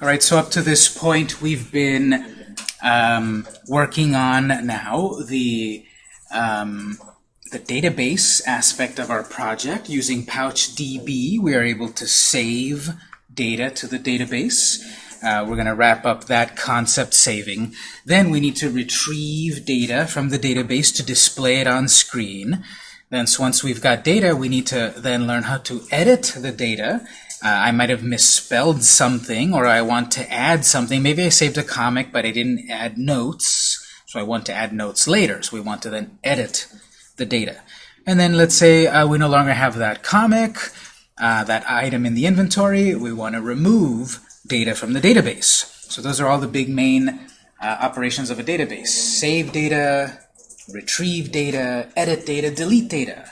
All right, so up to this point, we've been um, working on now the um, the database aspect of our project. Using PouchDB, we are able to save data to the database. Uh, we're going to wrap up that concept saving. Then we need to retrieve data from the database to display it on screen. Then so once we've got data, we need to then learn how to edit the data. Uh, I might have misspelled something, or I want to add something. Maybe I saved a comic, but I didn't add notes, so I want to add notes later. So we want to then edit the data. And then let's say uh, we no longer have that comic, uh, that item in the inventory. We want to remove data from the database. So those are all the big main uh, operations of a database. Save data, retrieve data, edit data, delete data.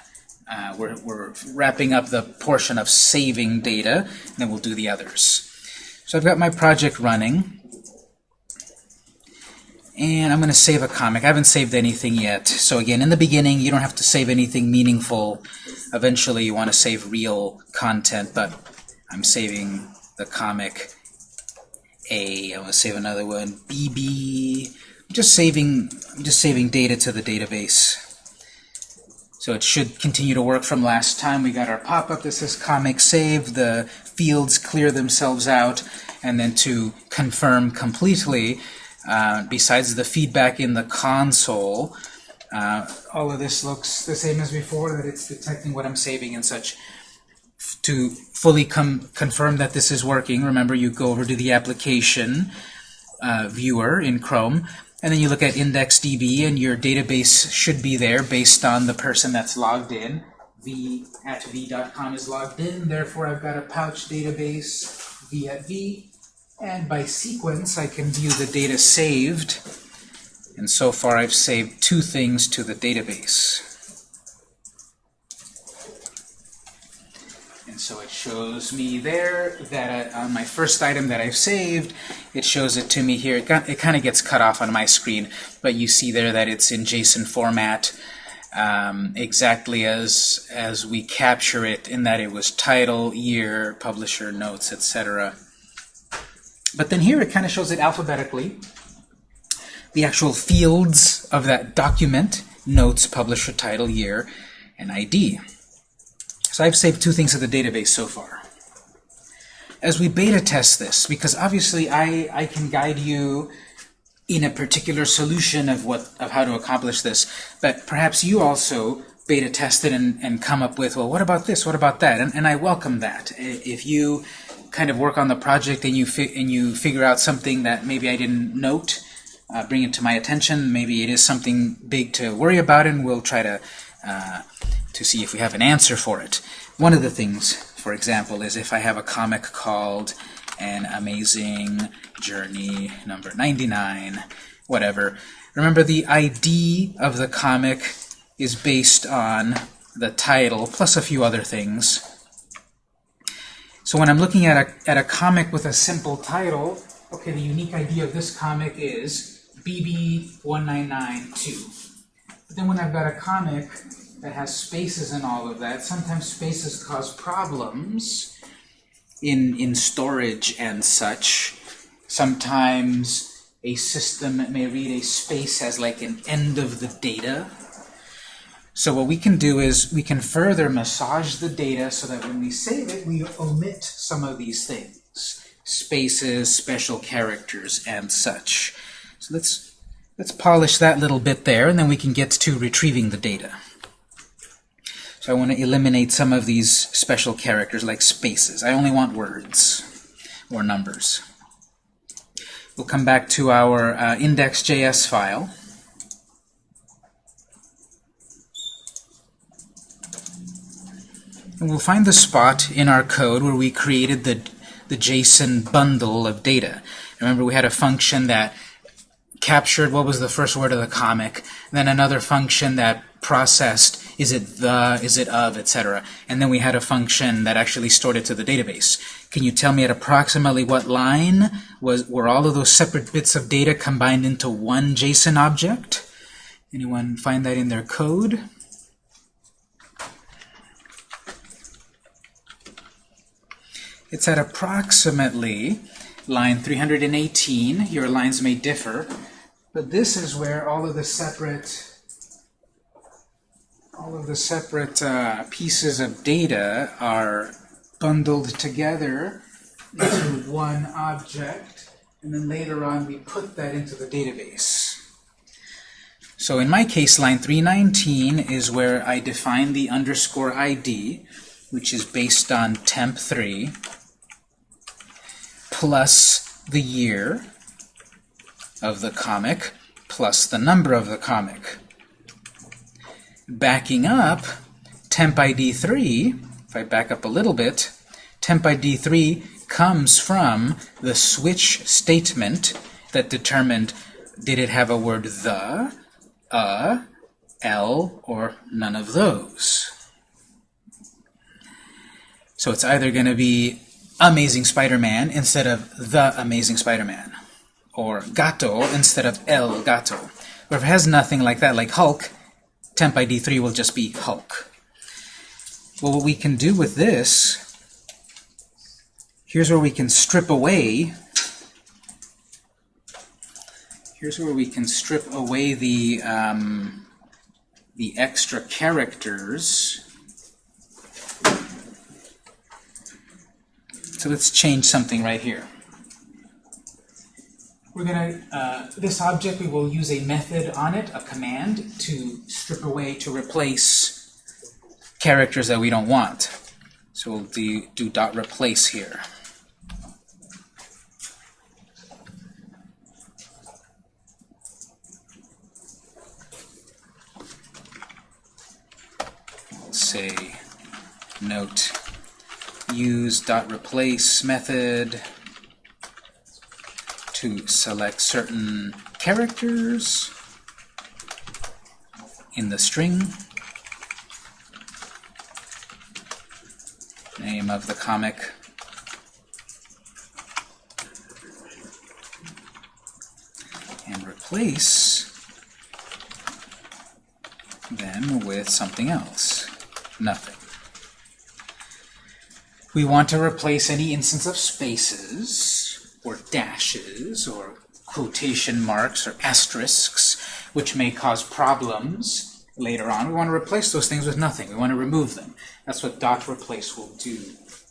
Uh, we're, we're wrapping up the portion of saving data, and then we'll do the others. So I've got my project running. And I'm going to save a comic. I haven't saved anything yet. So again, in the beginning, you don't have to save anything meaningful. Eventually, you want to save real content, but I'm saving the comic A. I want to save another one, BB. I'm just saving, I'm just saving data to the database. So it should continue to work from last time. We got our pop-up that says comic save. The fields clear themselves out. And then to confirm completely, uh, besides the feedback in the console, uh, all of this looks the same as before, that it's detecting what I'm saving and such. To fully confirm that this is working, remember you go over to the application uh, viewer in Chrome, and then you look at IndexedDB, and your database should be there based on the person that's logged in. v at v.com is logged in, therefore I've got a pouch database, v at v, and by sequence, I can view the data saved. And so far, I've saved two things to the database. And so it shows me there that uh, on my first item that I've saved, it shows it to me here. It, it kind of gets cut off on my screen, but you see there that it's in JSON format um, exactly as, as we capture it in that it was title, year, publisher, notes, etc. But then here it kind of shows it alphabetically. The actual fields of that document, notes, publisher, title, year, and ID. So I've saved two things to the database so far. As we beta test this, because obviously I, I can guide you in a particular solution of what of how to accomplish this, but perhaps you also beta test it and, and come up with, well, what about this, what about that? And, and I welcome that. If you kind of work on the project and you and you figure out something that maybe I didn't note, uh, bring it to my attention. Maybe it is something big to worry about, and we'll try to uh, to see if we have an answer for it. One of the things, for example, is if I have a comic called An Amazing Journey number 99, whatever. Remember, the ID of the comic is based on the title, plus a few other things. So when I'm looking at a, at a comic with a simple title, okay, the unique ID of this comic is BB1992. But then when I've got a comic that has spaces and all of that, sometimes spaces cause problems in, in storage and such. Sometimes a system may read a space as like an end of the data, so what we can do is we can further massage the data so that when we save it, we omit some of these things. Spaces, special characters, and such. So let's, let's polish that little bit there, and then we can get to retrieving the data. So I want to eliminate some of these special characters like spaces. I only want words or numbers. We'll come back to our uh, index.js file. And we'll find the spot in our code where we created the, the JSON bundle of data. Remember, we had a function that captured what was the first word of the comic, then another function that processed is it the, is it of, etc. And then we had a function that actually stored it to the database. Can you tell me at approximately what line was were all of those separate bits of data combined into one JSON object? Anyone find that in their code? It's at approximately line 318. Your lines may differ, but this is where all of the separate all of the separate uh, pieces of data are bundled together into one object, and then later on we put that into the database. So in my case, line 319 is where I define the underscore ID, which is based on temp3, plus the year of the comic, plus the number of the comic. Backing up, temp ID 3, if I back up a little bit, temp ID 3 comes from the switch statement that determined did it have a word the, a, l, or none of those. So it's either going to be Amazing Spider-Man instead of The Amazing Spider-Man, or Gato instead of El Gato. Or if it has nothing like that, like Hulk, temp ID 3 will just be Hulk. Well, what we can do with this, here's where we can strip away here's where we can strip away the um, the extra characters. So let's change something right here. We're going to, uh, this object, we will use a method on it, a command, to strip away, to replace characters that we don't want. So we'll do, do dot replace here. Say note use dot replace method to select certain characters in the string. Name of the comic. And replace them with something else. Nothing. We want to replace any instance of spaces, dashes, or quotation marks, or asterisks, which may cause problems later on. We want to replace those things with nothing. We want to remove them. That's what dot replace will do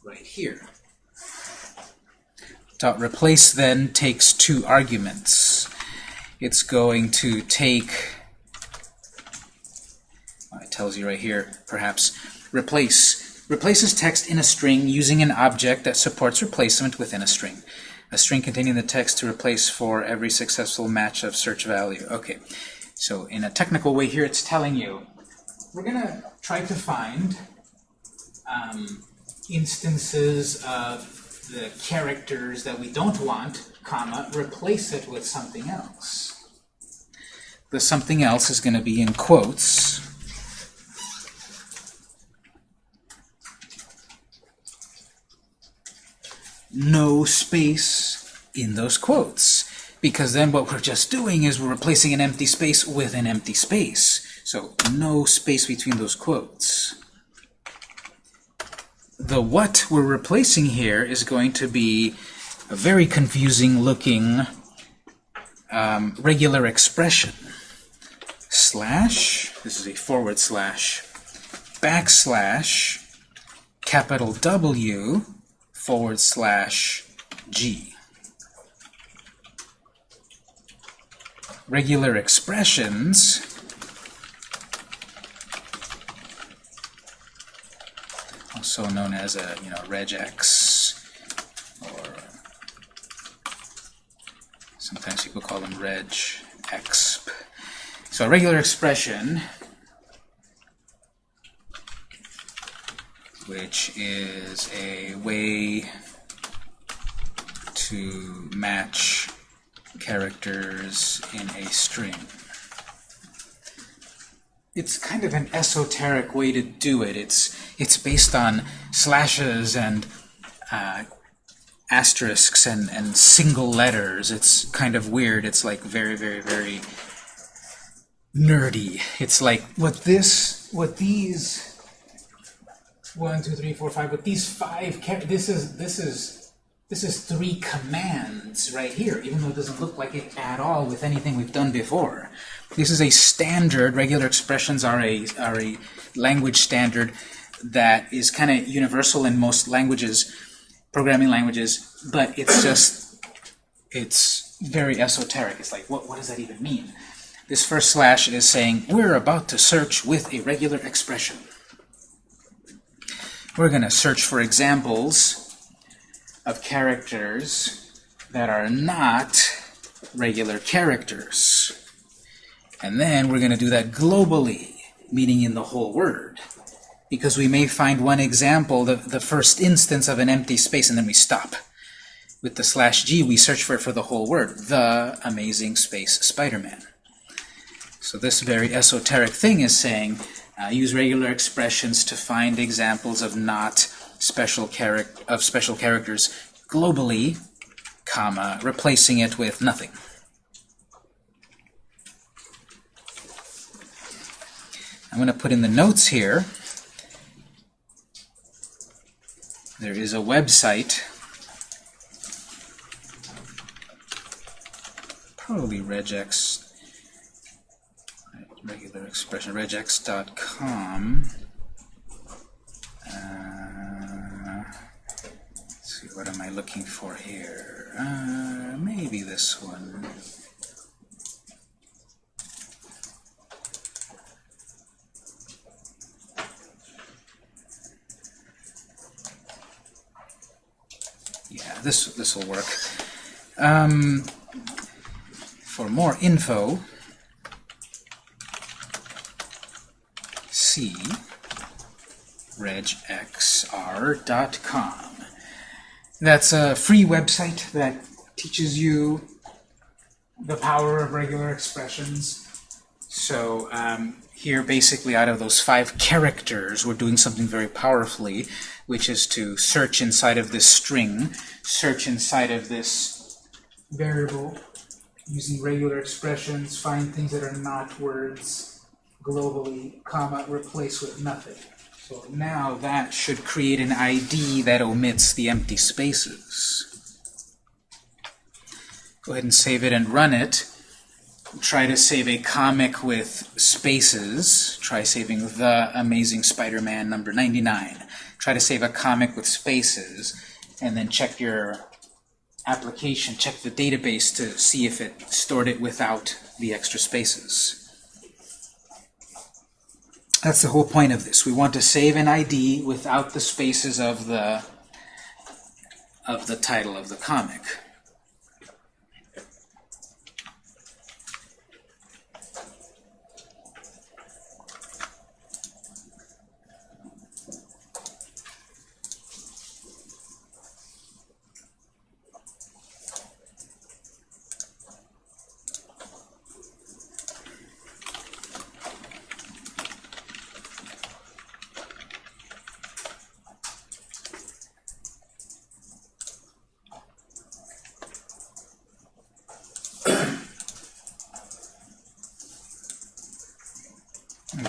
right here. Dot replace then takes two arguments. It's going to take, it tells you right here, perhaps, replace replaces text in a string using an object that supports replacement within a string. A string containing the text to replace for every successful match of search value. Okay, so in a technical way here, it's telling you, we're going to try to find um, instances of the characters that we don't want, comma, replace it with something else. The something else is going to be in quotes. No space in those quotes. Because then what we're just doing is we're replacing an empty space with an empty space. So no space between those quotes. The what we're replacing here is going to be a very confusing looking um, regular expression. Slash, this is a forward slash, backslash, capital W, forward slash G. Regular expressions also known as a you know regex or sometimes people call them regexp. So a regular expression which is a way to match characters in a string. It's kind of an esoteric way to do it. It's, it's based on slashes and uh, asterisks and, and single letters. It's kind of weird. It's like very, very, very nerdy. It's like what this, what these one, two, three, four, five. But these five, this is this is this is three commands right here, even though it doesn't look like it at all with anything we've done before. This is a standard. Regular expressions are a are a language standard that is kind of universal in most languages, programming languages, but it's just it's very esoteric. It's like, what what does that even mean? This first slash is saying we're about to search with a regular expression. We're going to search for examples of characters that are not regular characters. And then we're going to do that globally, meaning in the whole word. Because we may find one example, the, the first instance of an empty space, and then we stop. With the slash g, we search for it for the whole word. The Amazing Space Spider-Man. So this very esoteric thing is saying, uh, use regular expressions to find examples of not special charac of special characters globally, comma, replacing it with nothing. I'm going to put in the notes here. There is a website, probably regex, regular expression, regex.com. Uh, see, what am I looking for here? Uh, maybe this one. Yeah, this this will work. Um, for more info, regexr.com. That's a free website that teaches you the power of regular expressions. So um, here, basically, out of those five characters, we're doing something very powerfully, which is to search inside of this string, search inside of this variable, using regular expressions, find things that are not words globally, comma, replace with nothing. So now that should create an ID that omits the empty spaces. Go ahead and save it and run it. Try to save a comic with spaces. Try saving The Amazing Spider-Man number 99. Try to save a comic with spaces, and then check your application, check the database to see if it stored it without the extra spaces. That's the whole point of this. We want to save an ID without the spaces of the of the title of the comic.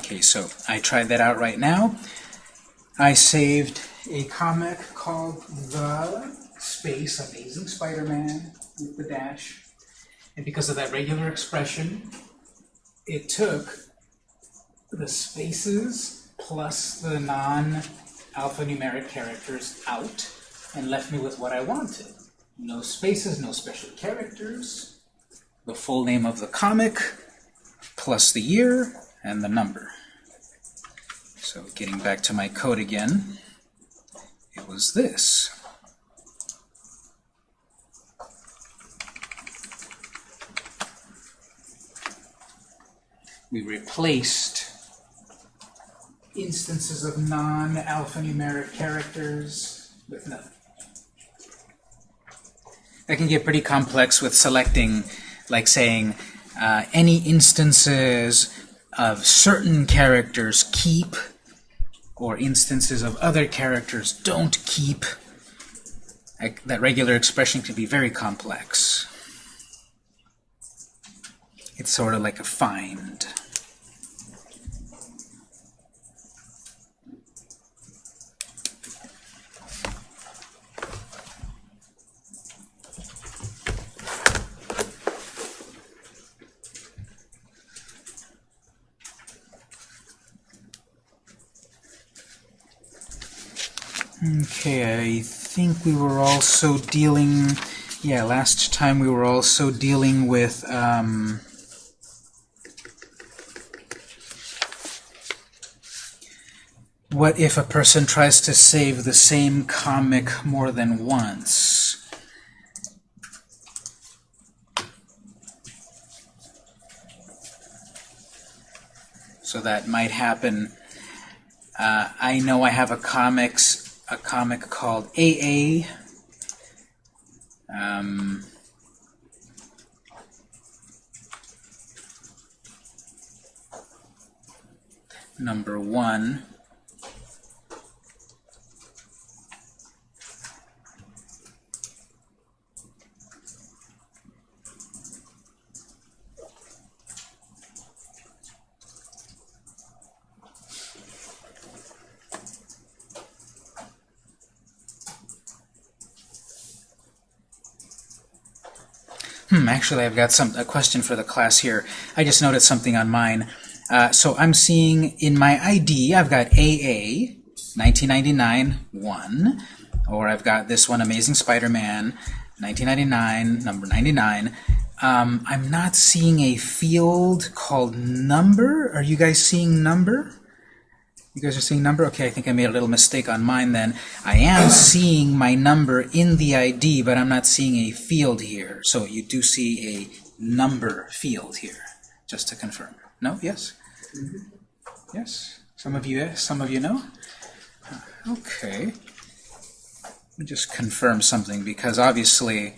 Okay, tried that out right now. I saved a comic called The Space Amazing Spider-Man with the dash. And because of that regular expression, it took the spaces plus the non-alphanumeric characters out and left me with what I wanted. No spaces, no special characters, the full name of the comic, plus the year, and the number. So getting back to my code again, it was this. We replaced instances of non-alphanumeric characters with nothing. That can get pretty complex with selecting, like saying, uh, any instances of certain characters keep or instances of other characters don't keep. That regular expression can be very complex. It's sort of like a find. Okay, I think we were also dealing, yeah, last time we were also dealing with, um, what if a person tries to save the same comic more than once? So that might happen. Uh, I know I have a comics a comic called AA. Um, number one. Actually, I've got some a question for the class here. I just noticed something on mine. Uh, so I'm seeing in my ID, I've got AA, 1999, 1, or I've got this one, Amazing Spider-Man, 1999, number 99. Um, I'm not seeing a field called number. Are you guys seeing number? You guys are seeing number? Okay, I think I made a little mistake on mine then. I am seeing my number in the ID, but I'm not seeing a field here. So you do see a number field here, just to confirm. No? Yes? Mm -hmm. Yes? Some of you some of you know? Okay. Let me just confirm something, because obviously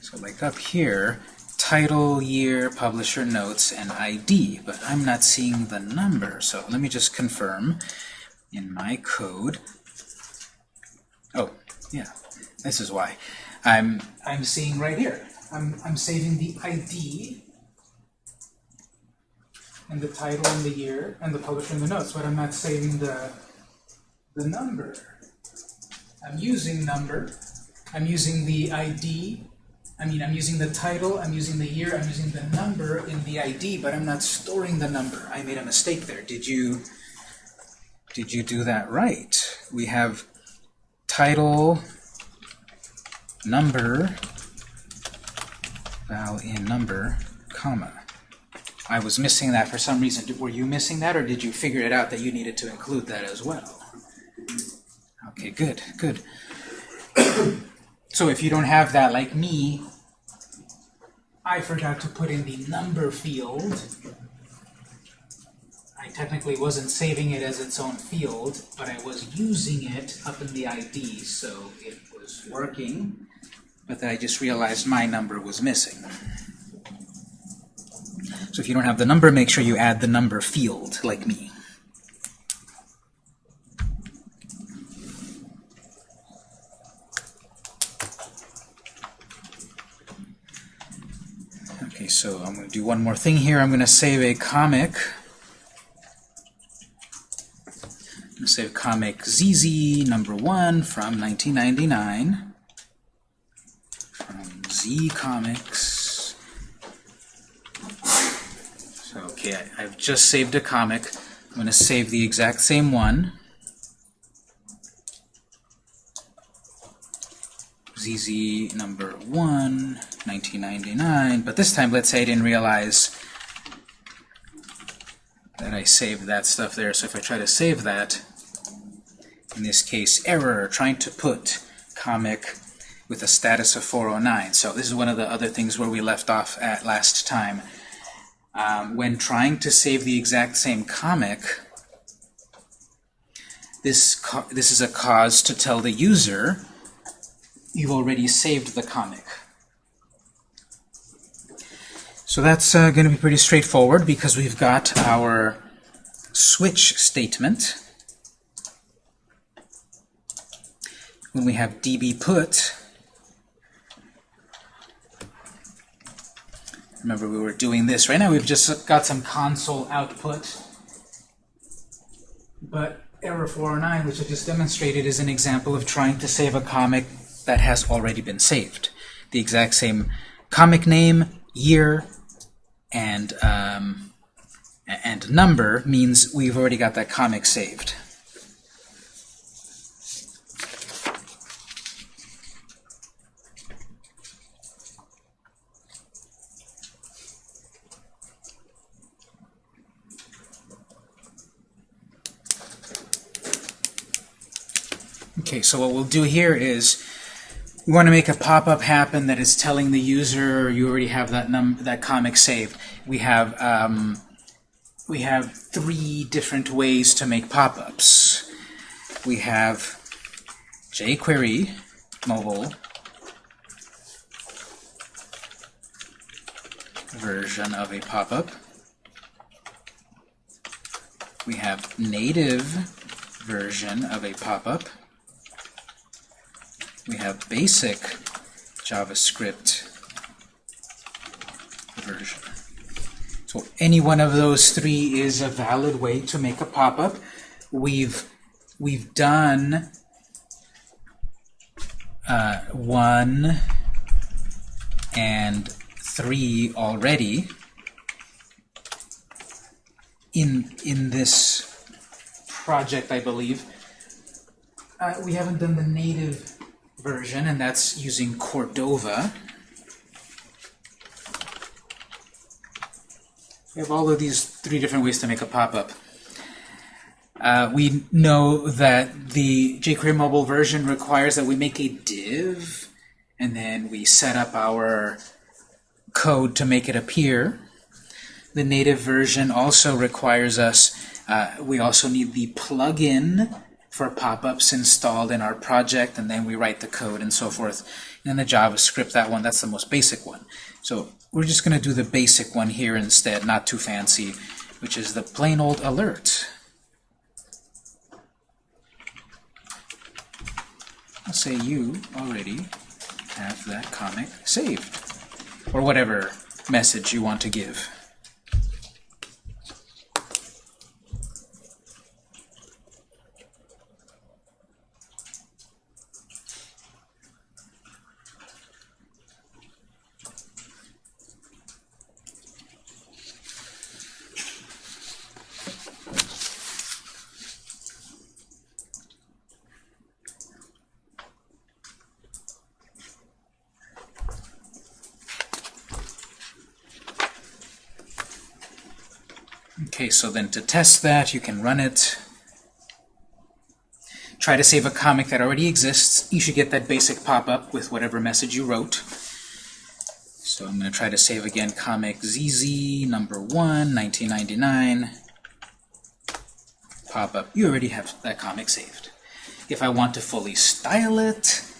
so like up here, title, year, publisher notes, and ID, but I'm not seeing the number. So let me just confirm in my code. Oh, yeah, this is why. I'm, I'm seeing right here. I'm, I'm saving the ID and the title and the year and the publisher and the notes, but I'm not saving the, the number. I'm using number. I'm using the ID I mean, I'm using the title, I'm using the year, I'm using the number in the ID, but I'm not storing the number. I made a mistake there. Did you, did you do that right? We have title, number, val in number, comma. I was missing that for some reason. Were you missing that, or did you figure it out that you needed to include that as well? Okay, good, good. So if you don't have that like me, I forgot to put in the number field. I technically wasn't saving it as its own field, but I was using it up in the ID, so it was working. But then I just realized my number was missing. So if you don't have the number, make sure you add the number field, like me. So I'm going to do one more thing here. I'm going to save a comic. I'm going to save comic ZZ number one from 1999 from Z Comics. So, okay, I, I've just saved a comic. I'm going to save the exact same one. ZZ number 1, 1999. But this time, let's say I didn't realize that I saved that stuff there. So if I try to save that, in this case, error, trying to put comic with a status of 409. So this is one of the other things where we left off at last time. Um, when trying to save the exact same comic, this, this is a cause to tell the user you've already saved the comic. So that's uh, going to be pretty straightforward because we've got our switch statement. When we have db put, remember we were doing this. Right now we've just got some console output, but error 409, which I just demonstrated, is an example of trying to save a comic that has already been saved. The exact same comic name, year, and um, and number means we've already got that comic saved. Okay, so what we'll do here is we want to make a pop-up happen that is telling the user you already have that num that comic saved. We have um, we have three different ways to make pop-ups. We have jQuery mobile version of a pop-up. We have native version of a pop-up. We have basic JavaScript version. So any one of those three is a valid way to make a pop-up. We've we've done uh, one and three already in in this project, I believe. Uh, we haven't done the native version, and that's using Cordova. We have all of these three different ways to make a pop-up. Uh, we know that the jQuery mobile version requires that we make a div, and then we set up our code to make it appear. The native version also requires us, uh, we also need the plugin for pop-ups installed in our project, and then we write the code and so forth. And the JavaScript, that one, that's the most basic one. So we're just going to do the basic one here instead, not too fancy, which is the plain old alert. I'll say you already have that comic saved, or whatever message you want to give. Okay, so then to test that, you can run it. Try to save a comic that already exists. You should get that basic pop-up with whatever message you wrote. So I'm going to try to save again comic ZZ number 1, 1999. Pop-up. You already have that comic saved. If I want to fully style it,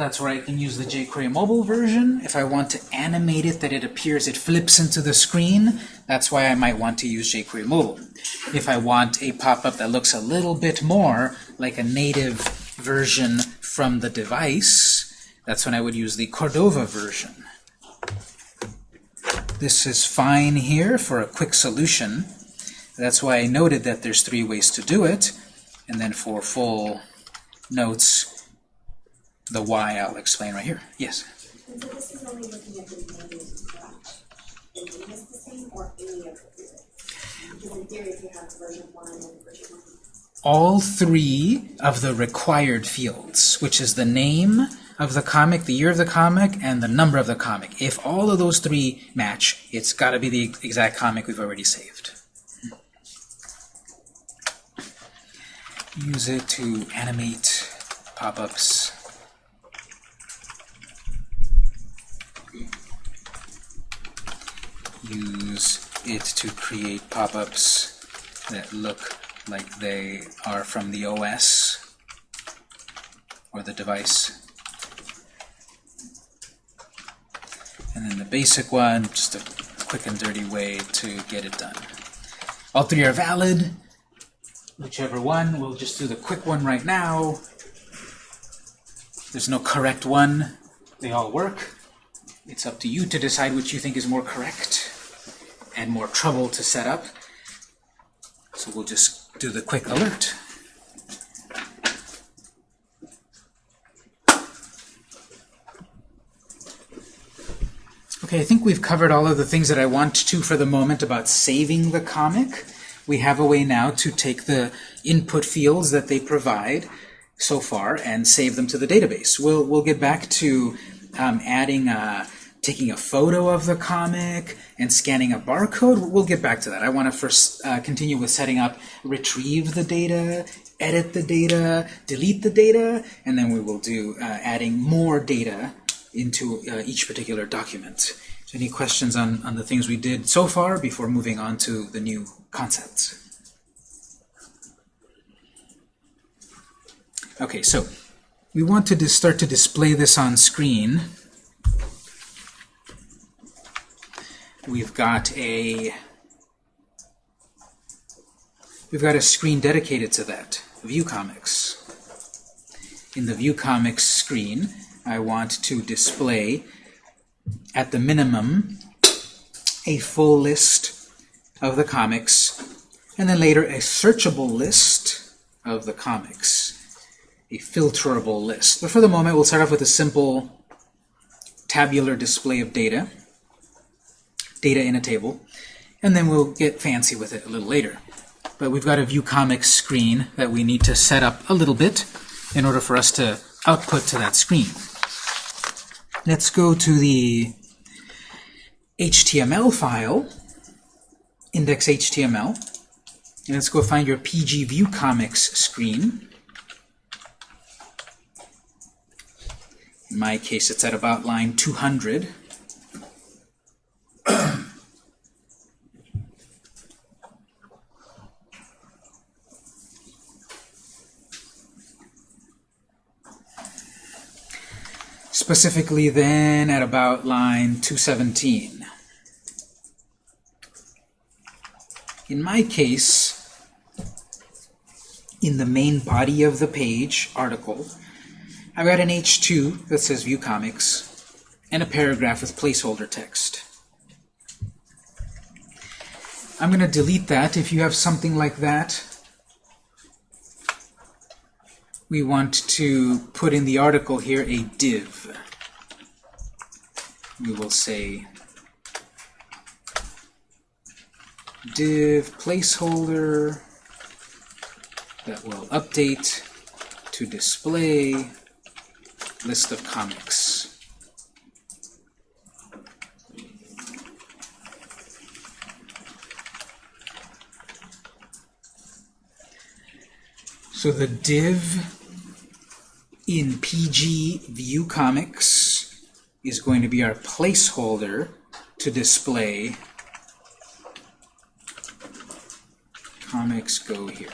that's where I can use the jQuery mobile version. If I want to animate it that it appears, it flips into the screen, that's why I might want to use jQuery mobile. If I want a pop-up that looks a little bit more like a native version from the device, that's when I would use the Cordova version. This is fine here for a quick solution. That's why I noted that there's three ways to do it. And then for full notes, the why I'll explain right here. Yes? And so this is only looking at the native branch. Is the same or any of the three? Because in theory, if you have version one and version one, all three of the required fields, which is the name of the comic, the year of the comic, and the number of the comic. If all of those three match, it's got to be the exact comic we've already saved. Use it to animate pop-ups. Use it to create pop-ups that look like they are from the OS or the device. And then the basic one, just a quick and dirty way to get it done. All three are valid. Whichever one, we'll just do the quick one right now. There's no correct one. They all work. It's up to you to decide which you think is more correct and more trouble to set up. So we'll just do the quick alert. Okay, I think we've covered all of the things that I want to for the moment about saving the comic. We have a way now to take the input fields that they provide so far and save them to the database. We'll, we'll get back to um, adding a, taking a photo of the comic and scanning a barcode. We'll get back to that. I want to first uh, continue with setting up retrieve the data, edit the data, delete the data, and then we will do uh, adding more data into uh, each particular document. So any questions on, on the things we did so far before moving on to the new concepts? Okay, so we want to start to display this on screen. We've got a we've got a screen dedicated to that, View Comics. In the View Comics screen, I want to display, at the minimum, a full list of the comics, and then later a searchable list of the comics, a filterable list. But for the moment, we'll start off with a simple tabular display of data, data in a table, and then we'll get fancy with it a little later. But we've got a View Comics screen that we need to set up a little bit in order for us to output to that screen. Let's go to the HTML file, index.html, and let's go find your PG View Comics screen. In my case, it's at about line 200. specifically then at about line 217. In my case, in the main body of the page article, I've got an H2 that says View Comics and a paragraph with placeholder text. I'm going to delete that. If you have something like that, we want to put in the article here a div. We will say div placeholder that will update to display list of comics. So the div in PG View Comics is going to be our placeholder to display comics go here.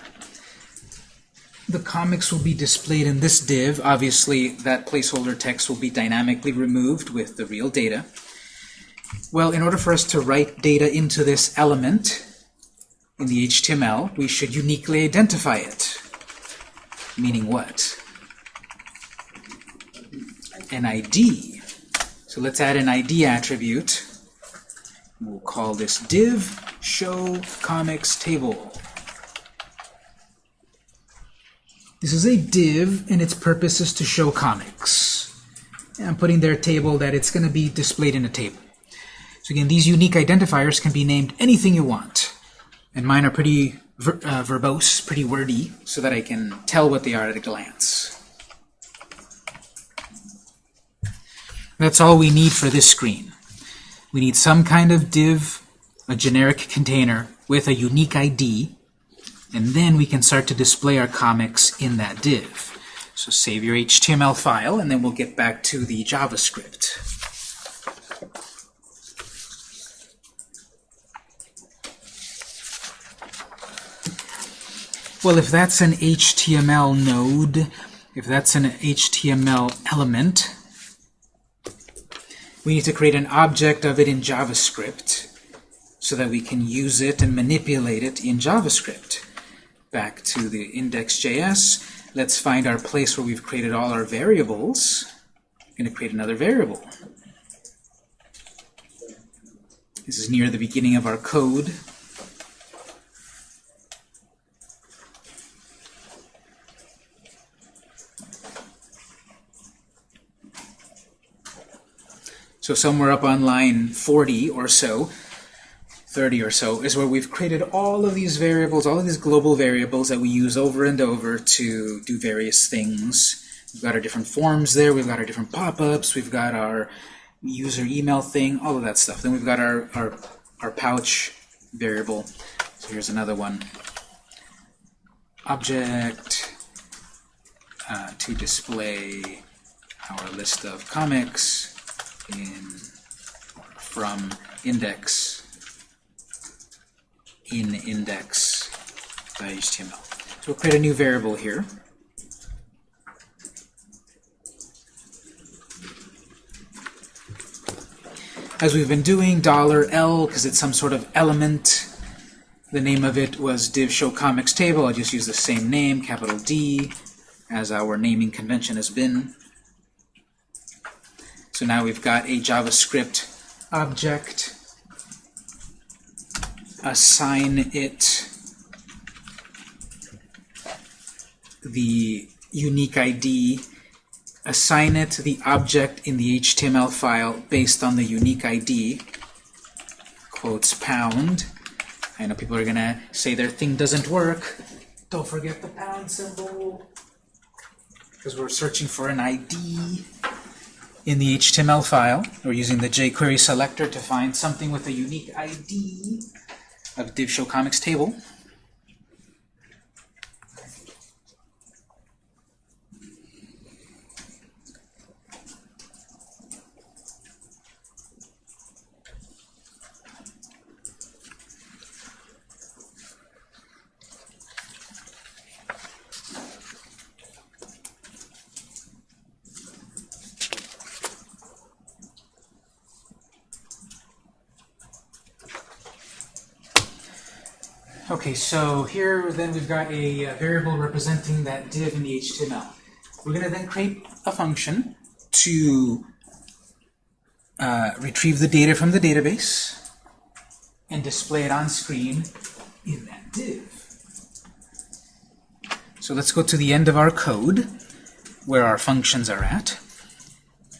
The comics will be displayed in this div. Obviously, that placeholder text will be dynamically removed with the real data. Well, in order for us to write data into this element in the HTML, we should uniquely identify it. Meaning what? an ID. So let's add an ID attribute. We'll call this div show comics table. This is a div, and its purpose is to show comics. And I'm putting their table that it's going to be displayed in a table. So again, these unique identifiers can be named anything you want. And mine are pretty ver uh, verbose, pretty wordy, so that I can tell what they are at a glance. That's all we need for this screen. We need some kind of div, a generic container with a unique ID, and then we can start to display our comics in that div. So save your HTML file, and then we'll get back to the JavaScript. Well, if that's an HTML node, if that's an HTML element, we need to create an object of it in JavaScript so that we can use it and manipulate it in JavaScript. Back to the index.js, let's find our place where we've created all our variables. I'm going to create another variable. This is near the beginning of our code. So somewhere up on line 40 or so, 30 or so, is where we've created all of these variables, all of these global variables that we use over and over to do various things. We've got our different forms there, we've got our different pop-ups, we've got our user email thing, all of that stuff. Then we've got our, our, our pouch variable. So here's another one. Object uh, to display our list of comics in from index in index.html. So we'll create a new variable here. As we've been doing, dollar $L, because it's some sort of element. The name of it was div show comics table. I'll just use the same name, capital D, as our naming convention has been. So now we've got a JavaScript object. Assign it the unique ID. Assign it the object in the HTML file based on the unique ID. Quotes pound. I know people are going to say their thing doesn't work. Don't forget the pound symbol. Because we're searching for an ID in the HTML file. We're using the jQuery selector to find something with a unique ID of div show comics table. Okay, so here then we've got a, uh, variable representing that div in the HTML. We're going to then create a function to uh, retrieve the data from the database and display it on screen in that div. So let's go to the end of our code where our functions are at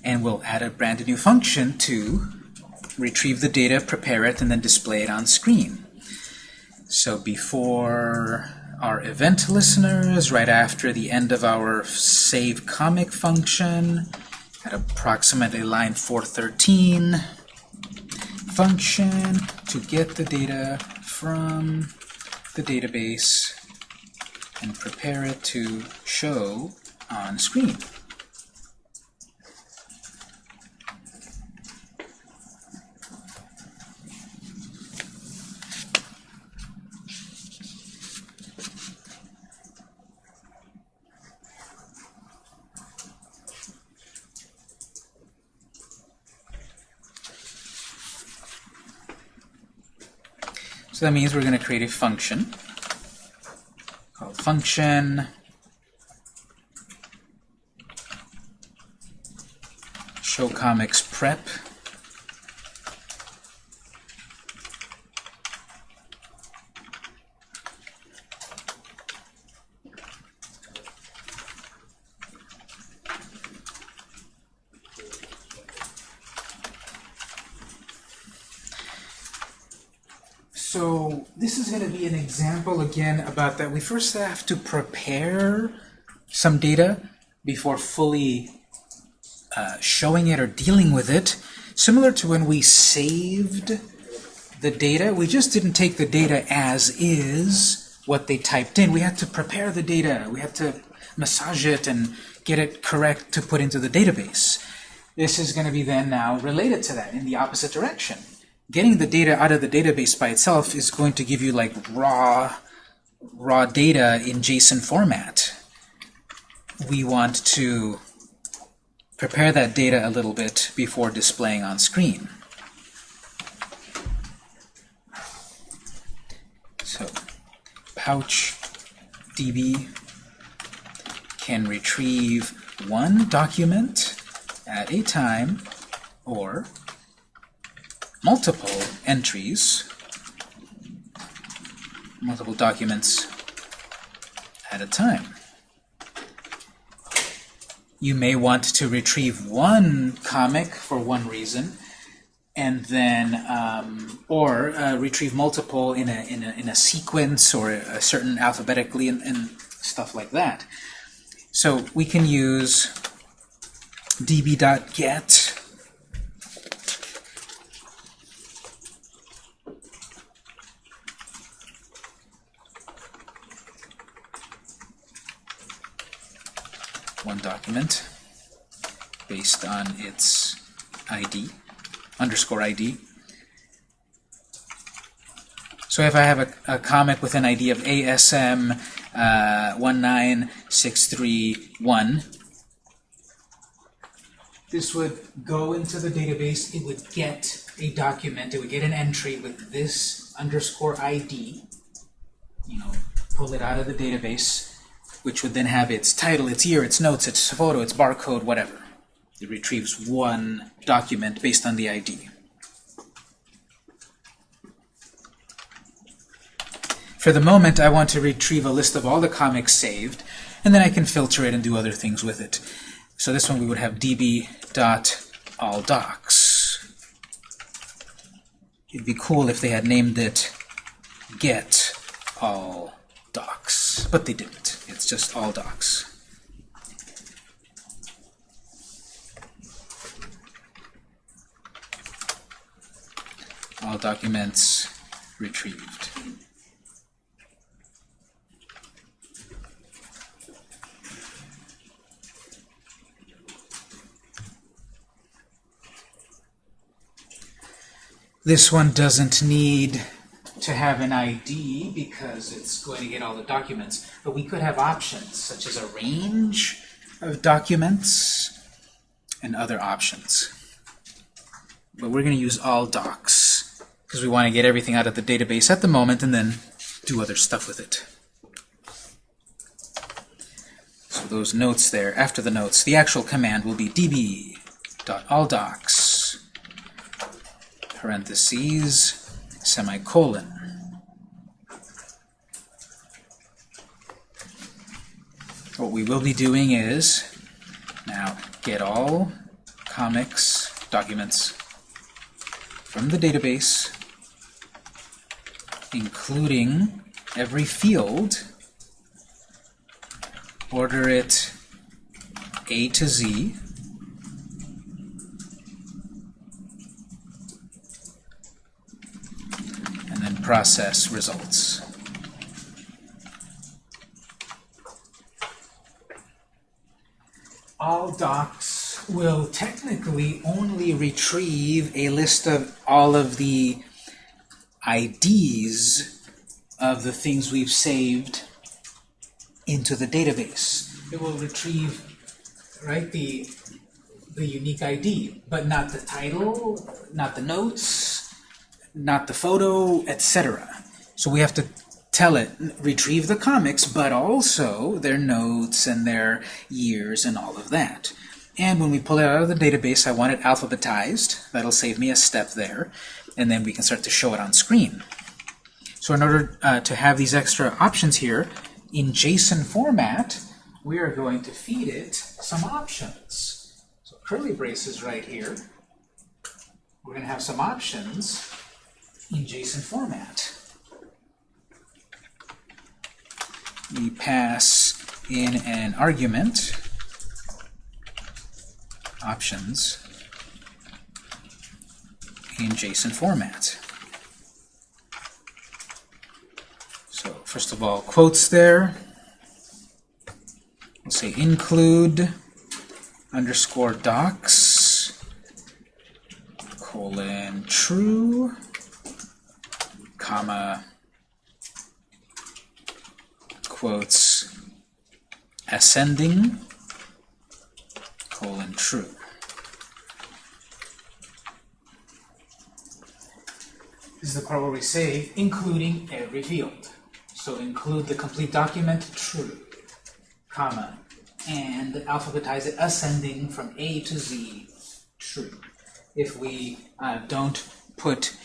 and we'll add a brand new function to retrieve the data, prepare it, and then display it on screen. So before our event listeners, right after the end of our save comic function, at approximately line 413, function to get the data from the database and prepare it to show on screen. So that means we're going to create a function called function. Show comics prep So this is going to be an example again about that we first have to prepare some data before fully uh, showing it or dealing with it. Similar to when we saved the data, we just didn't take the data as is, what they typed in. We had to prepare the data. We had to massage it and get it correct to put into the database. This is going to be then now related to that in the opposite direction getting the data out of the database by itself is going to give you like raw raw data in JSON format. We want to prepare that data a little bit before displaying on screen. So pouch DB can retrieve one document at a time or multiple entries, multiple documents at a time. You may want to retrieve one comic for one reason, and then um, or uh, retrieve multiple in a, in a in a sequence or a certain alphabetically and, and stuff like that. So we can use db.get one document based on its ID, underscore ID. So if I have a, a comic with an ID of ASM uh, 19631, this would go into the database, it would get a document, it would get an entry with this underscore ID, you know, pull it out of the database, which would then have its title, its year, its notes, its photo, its barcode, whatever. It retrieves one document based on the ID. For the moment, I want to retrieve a list of all the comics saved, and then I can filter it and do other things with it. So this one we would have db.alldocs. It'd be cool if they had named it get all docs, but they didn't. It's just all docs. All documents retrieved. This one doesn't need to have an ID because it's going to get all the documents, but we could have options such as a range of documents and other options. But we're going to use all docs because we want to get everything out of the database at the moment and then do other stuff with it. So those notes there, after the notes, the actual command will be db.alldocs parentheses, semicolon. What we will be doing is now get all comics documents from the database, including every field, order it A to Z, and then process results. All docs will technically only retrieve a list of all of the IDs of the things we've saved into the database. It will retrieve, right, the, the unique ID, but not the title, not the notes, not the photo, etc. So we have to tell it, retrieve the comics, but also their notes and their years and all of that. And when we pull it out of the database, I want it alphabetized. That'll save me a step there. And then we can start to show it on screen. So in order uh, to have these extra options here, in JSON format, we are going to feed it some options. So curly braces right here. We're going to have some options in JSON format. We pass in an argument, options, in JSON format. So first of all, quotes there. We'll say include underscore docs colon true comma quotes ascending colon true. This is the part where we say including every field. So include the complete document true, comma, and alphabetize it ascending from A to Z true. If we uh, don't put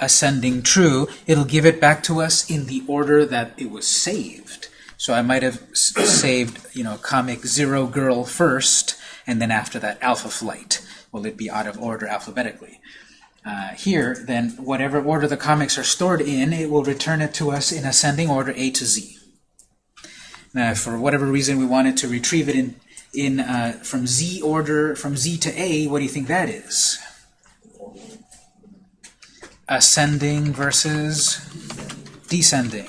ascending true, it'll give it back to us in the order that it was saved. So I might have saved, you know, comic Zero Girl first, and then after that Alpha Flight. Will it be out of order alphabetically? uh, here, then whatever order the comics are stored in, it will return it to us in ascending order A to Z. Now, for whatever reason we wanted to retrieve it in, in uh, from Z order, from Z to A, what do you think that is? Ascending versus descending.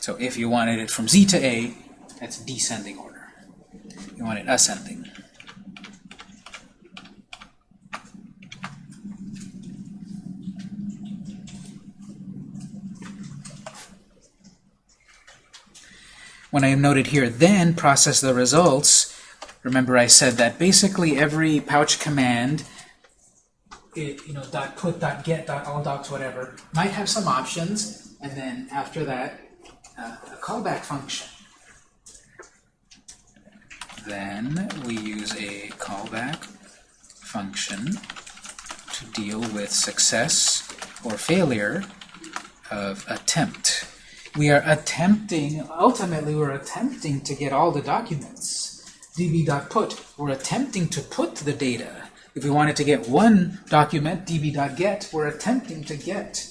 So if you wanted it from Z to A, that's descending order. You want it ascending. When I am noted here, then process the results. Remember I said that basically every pouch command, it, you know, dot put, dot get, dot all docs, whatever, might have some options, and then after that, uh, a callback function. Then we use a callback function to deal with success or failure of attempt. We are attempting, ultimately we're attempting to get all the documents. db.put, we're attempting to put the data. If we wanted to get one document, db.get, we're attempting to get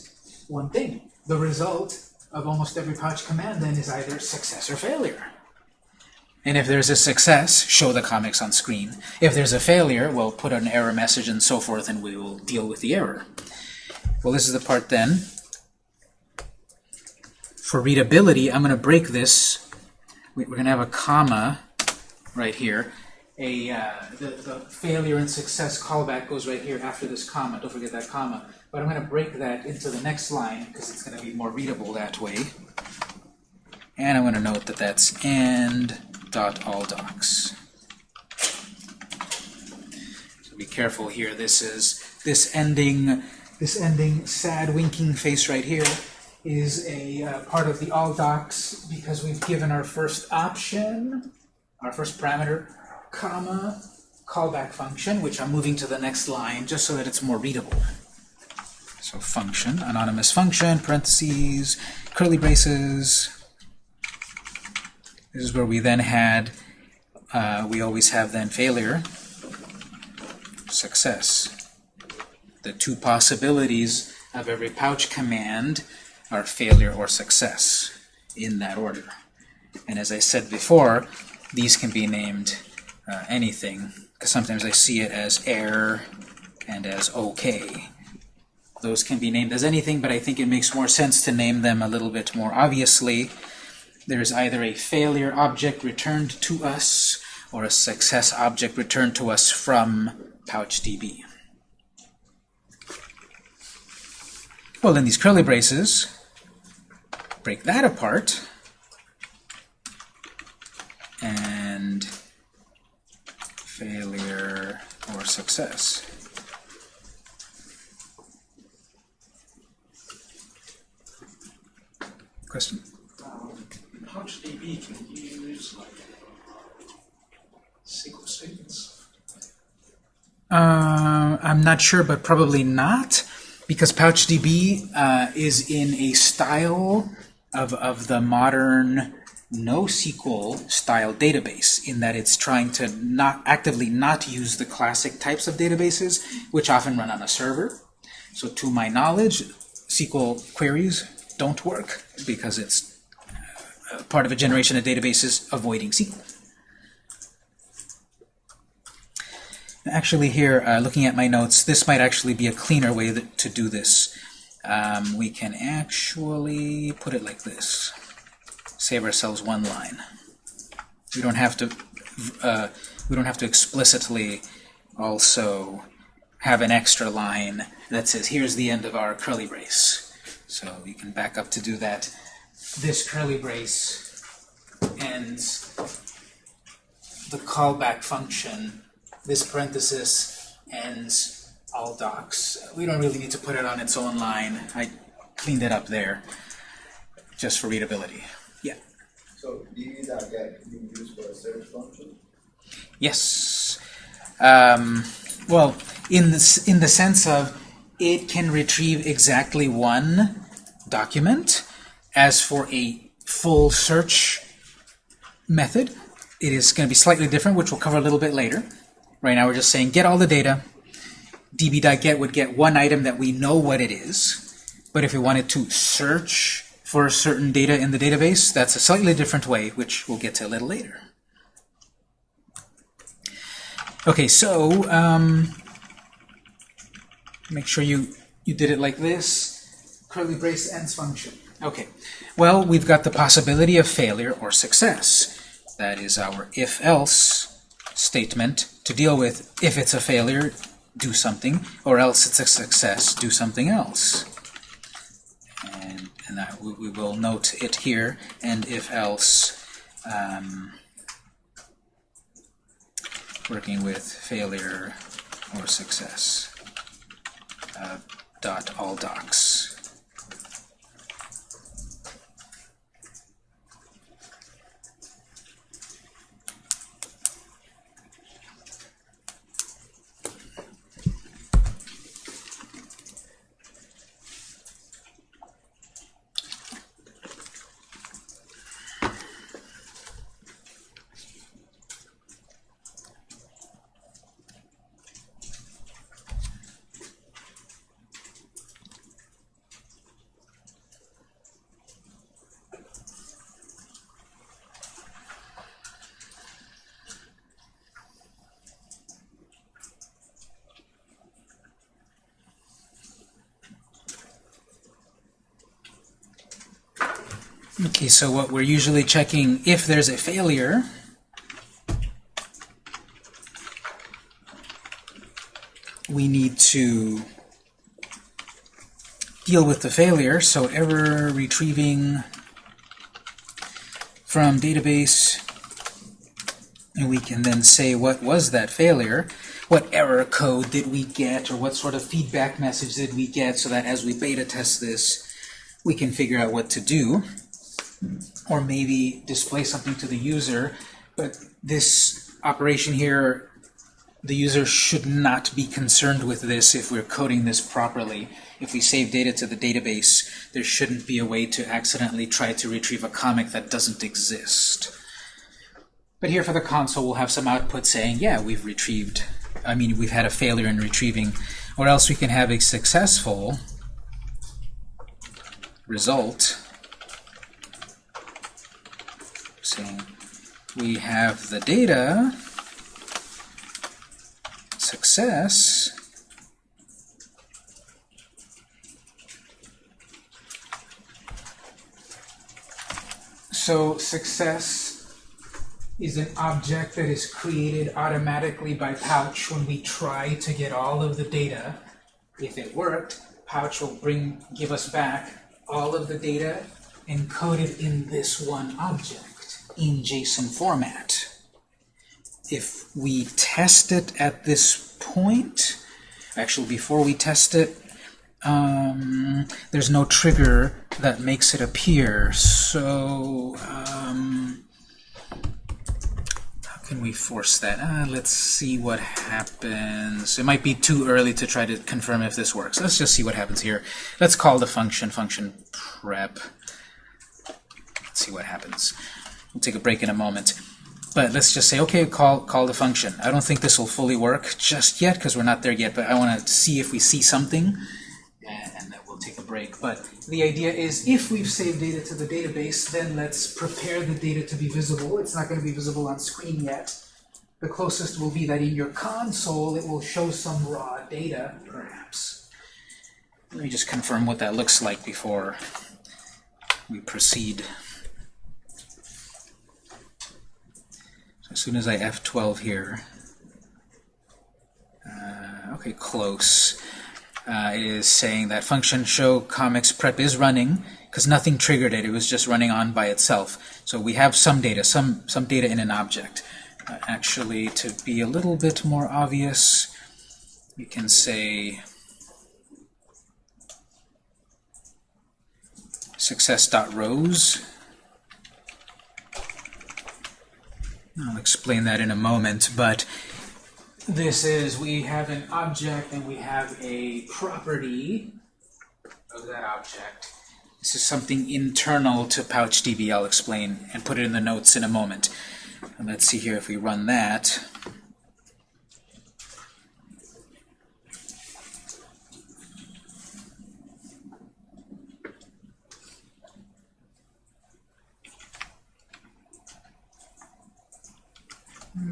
one thing. The result of almost every pouch command then is either success or failure. And if there's a success, show the comics on screen. If there's a failure, we'll put an error message and so forth, and we will deal with the error. Well, this is the part then. For readability, I'm going to break this. We're going to have a comma right here. A uh, the, the failure and success callback goes right here after this comma. Don't forget that comma. But I'm going to break that into the next line because it's going to be more readable that way. And I'm going to note that that's end dot all docs. So be careful here. This is this ending this ending sad winking face right here is a uh, part of the all docs because we've given our first option, our first parameter, comma, callback function, which I'm moving to the next line just so that it's more readable. So function, anonymous function, parentheses, curly braces. This is where we then had, uh, we always have then failure, success. The two possibilities of every pouch command are failure or success in that order. And as I said before, these can be named uh, anything, because sometimes I see it as error and as OK. Those can be named as anything, but I think it makes more sense to name them a little bit more obviously. There's either a failure object returned to us or a success object returned to us from PouchDB. Well, in these curly braces, break that apart, and failure or success. Question? Um, PouchDB can use like SQL statements. Uh, I'm not sure, but probably not, because PouchDB uh, is in a style of, of the modern NoSQL style database, in that it's trying to not actively not use the classic types of databases, which often run on a server. So to my knowledge, SQL queries don't work because it's uh, part of a generation of databases avoiding SQL. Actually here, uh, looking at my notes, this might actually be a cleaner way that, to do this. Um, we can actually put it like this. Save ourselves one line. We don't have to uh, we don't have to explicitly also have an extra line that says here's the end of our curly brace. So you can back up to do that. This curly brace ends the callback function. This parenthesis ends all docs. We don't really need to put it on its own line. I cleaned it up there just for readability. So db.get can be used for a search function? Yes. Um, well, in the, in the sense of it can retrieve exactly one document. As for a full search method, it is going to be slightly different, which we'll cover a little bit later. Right now we're just saying get all the data. db.get would get one item that we know what it is. But if we wanted to search for certain data in the database, that's a slightly different way, which we'll get to a little later. Okay, so um, make sure you, you did it like this. Curly brace ends function. Okay, well, we've got the possibility of failure or success. That is our if-else statement to deal with if it's a failure, do something, or else it's a success, do something else. And, and that we, we will note it here, and if-else um, working with failure or success. Uh, dot all docs. So what we're usually checking if there's a failure we need to deal with the failure, so error retrieving from database and we can then say what was that failure, what error code did we get, or what sort of feedback message did we get, so that as we beta test this, we can figure out what to do or maybe display something to the user, but this operation here, the user should not be concerned with this if we're coding this properly. If we save data to the database, there shouldn't be a way to accidentally try to retrieve a comic that doesn't exist. But here for the console, we'll have some output saying, yeah, we've retrieved, I mean, we've had a failure in retrieving, or else we can have a successful result saying we have the data, success, so success is an object that is created automatically by Pouch when we try to get all of the data. If it worked, Pouch will bring give us back all of the data encoded in this one object in JSON format. If we test it at this point, actually before we test it, um, there's no trigger that makes it appear. So, um, how can we force that? Uh, let's see what happens. It might be too early to try to confirm if this works. Let's just see what happens here. Let's call the function function prep. Let's see what happens. We'll take a break in a moment. But let's just say, okay, call call the function. I don't think this will fully work just yet because we're not there yet, but I want to see if we see something, and, and then we'll take a break. But the idea is if we've saved data to the database, then let's prepare the data to be visible. It's not going to be visible on screen yet. The closest will be that in your console it will show some raw data, perhaps. Let me just confirm what that looks like before we proceed. As soon as I F12 here, uh, okay, close, uh, is saying that function show comics prep is running because nothing triggered it. It was just running on by itself. So we have some data, some some data in an object. Uh, actually, to be a little bit more obvious, we can say success.rows. I'll explain that in a moment, but this is, we have an object and we have a property of that object. This is something internal to PouchDB, I'll explain, and put it in the notes in a moment. And let's see here if we run that.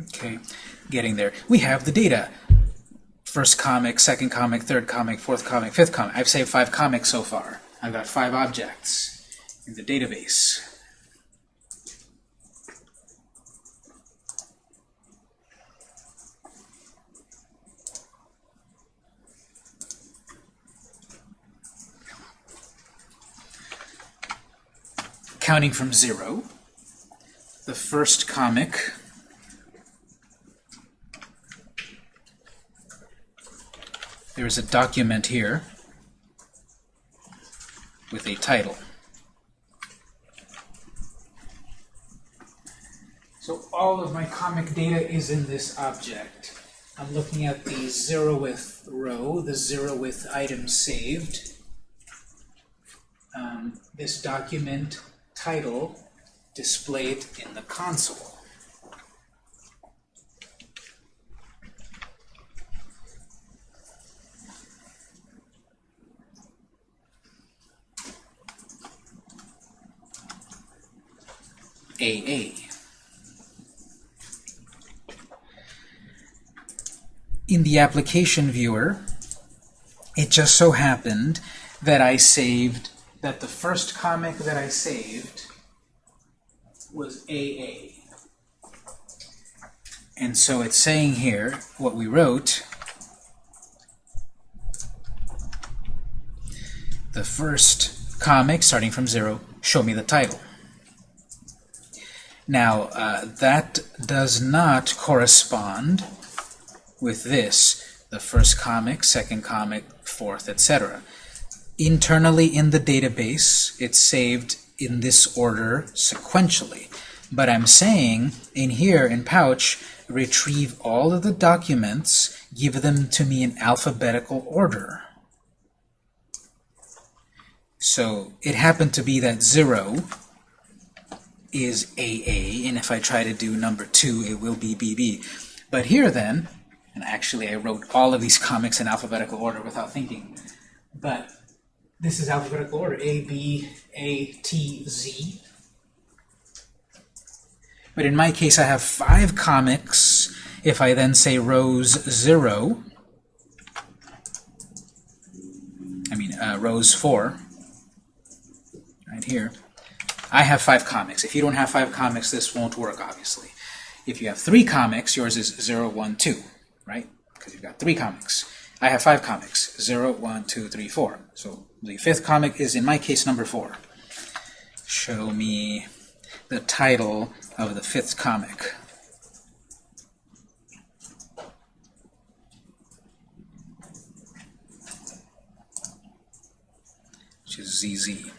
Okay, getting there. We have the data. First comic, second comic, third comic, fourth comic, fifth comic. I've saved five comics so far. I've got five objects in the database. Counting from zero, the first comic There's a document here with a title. So all of my comic data is in this object. I'm looking at the zeroth row, the zeroth item saved. Um, this document title displayed in the console. AA. In the application viewer, it just so happened that I saved, that the first comic that I saved was AA. And so it's saying here, what we wrote, the first comic, starting from zero, show me the title. Now, uh, that does not correspond with this, the first comic, second comic, fourth, etc. Internally in the database, it's saved in this order sequentially. But I'm saying in here, in Pouch, retrieve all of the documents, give them to me in alphabetical order. So it happened to be that 0 is AA, and if I try to do number 2, it will be BB. But here then, and actually I wrote all of these comics in alphabetical order without thinking, but this is alphabetical order, A, B, A, T, Z. But in my case, I have five comics. If I then say rows 0, I mean uh, rows 4, right here, I have five comics. If you don't have five comics, this won't work, obviously. If you have three comics, yours is 0, 1, 2, right? Because you've got three comics. I have five comics, 0, 1, 2, 3, 4. So the fifth comic is, in my case, number 4. Show me the title of the fifth comic. Which is ZZ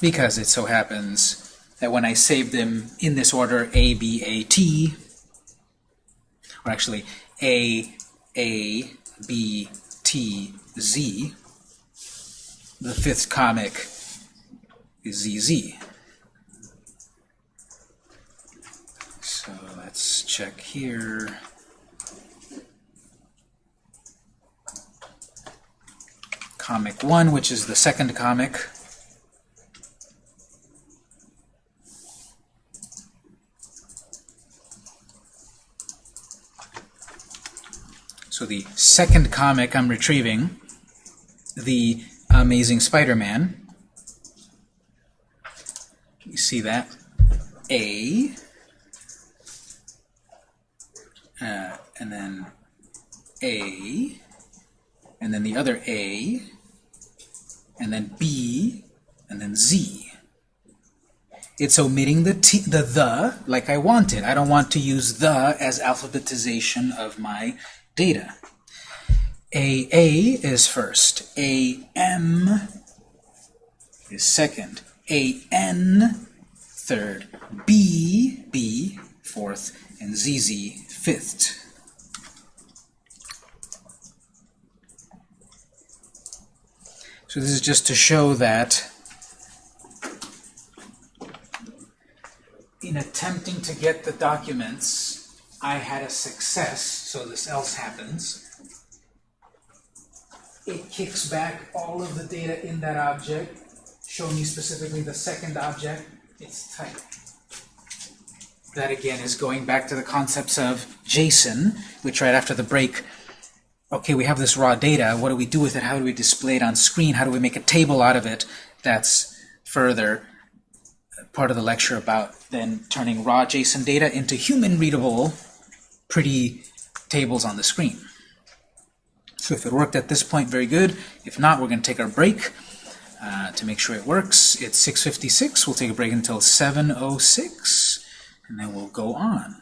because it so happens that when I save them in this order, A, B, A, T, or actually A, A, B, T, Z, the fifth comic is ZZ. So let's check here. Comic 1, which is the second comic. So the second comic I'm retrieving, The Amazing Spider-Man. You see that? A, uh, and then A, and then the other A, and then B, and then Z. It's omitting the t, the the like I wanted. I don't want to use the as alphabetization of my data. AA is first. AM is second. AN third. BB fourth. And ZZ fifth. So this is just to show that in attempting to get the documents, I had a success, so this else happens. It kicks back all of the data in that object, showing me specifically the second object, its type. that again is going back to the concepts of JSON, which right after the break, okay, we have this raw data, what do we do with it? How do we display it on screen? How do we make a table out of it? That's further part of the lecture about then turning raw JSON data into human-readable, pretty tables on the screen. So if it worked at this point, very good. If not, we're going to take our break uh, to make sure it works. It's 6.56. We'll take a break until 7.06, and then we'll go on.